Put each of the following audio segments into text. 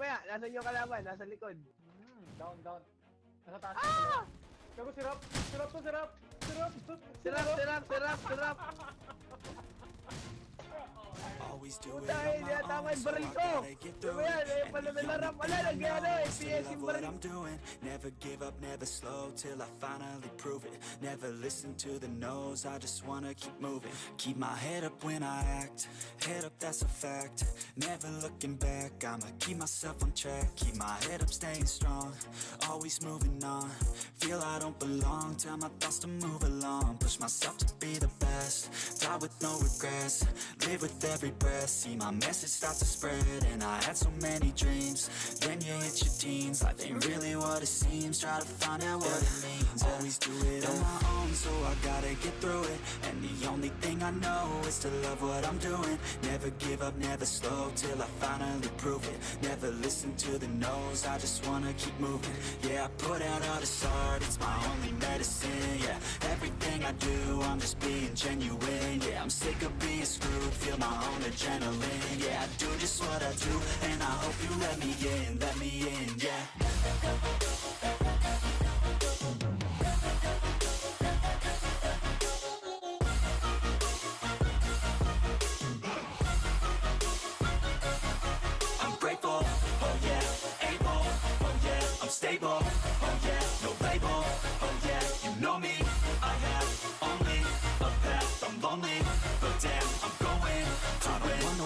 mamaya. Nasaan yung kalaban? Nasa likod. Hmm, down, down. Nasa taas. Ah! Gago, sirap! Sirap to, sirap! Sirap! Sirap, sirap, sirap, sirap. Always do it Dahil on yan, my tama yung baril ko. gotta get Diba through yan, it. eh, And pala the may larap, only wala, thing I nag-ano, know eh, is to PS love yung what baril. I'm doing. Never give up, never slow till I finally prove it. Never listen to the no's, I just wanna keep moving. Keep my head up when I act, head up, that's a fact. Never looking back, I'ma keep myself on track. Keep my head up, staying strong, always moving on. Feel I don't belong, tell my thoughts to move along. Push myself to be the best, die with no regrets. Live with every breath, see my message start to spread. And I had so many dreams, then you hit your teens. Life ain't really what it seems, try to find out what it means. Always do it on my own, so I gotta get through it. And the only thing I know is to love what I'm doing. Never give up, never slow till I finally prove it. Never listen to the no's, I just wanna keep moving. Yeah, I put out all this art, it's my only medicine. Yeah, everything I do, I'm just being genuine. Yeah, I'm sick of being screwed, feel my own adrenaline. Yeah, I do just what I do, and I hope you let me in, let me in. Yeah.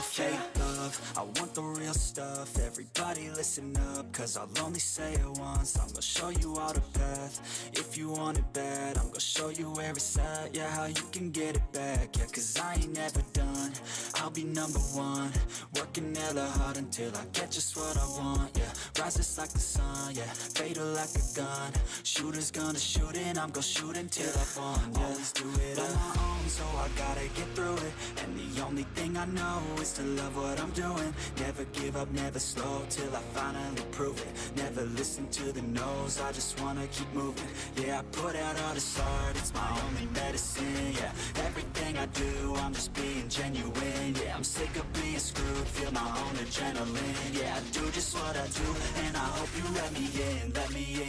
Fake love, I want the real stuff, everybody listen up, cause I'll only say it once, I'm gonna show you all the path, if you want it bad, I'm gonna show you where it's at, yeah, how you can get it back, yeah, cause I ain't never done, I'll be number one, working hella hard until I get just what I want, yeah, rises like the sun, yeah, fatal like a gun, shooters gonna shoot and I'm gonna shoot until I've won, yeah, always do it on my own, so I gotta get through it, and only thing I know is to love what I'm doing, never give up, never slow, till I finally prove it, never listen to the no's, I just wanna keep moving, yeah, I put out all this art, it's my only medicine, yeah, everything I do, I'm just being genuine, yeah, I'm sick of being screwed, feel my own adrenaline, yeah, I do just what I do, and I hope you let me in, let me in.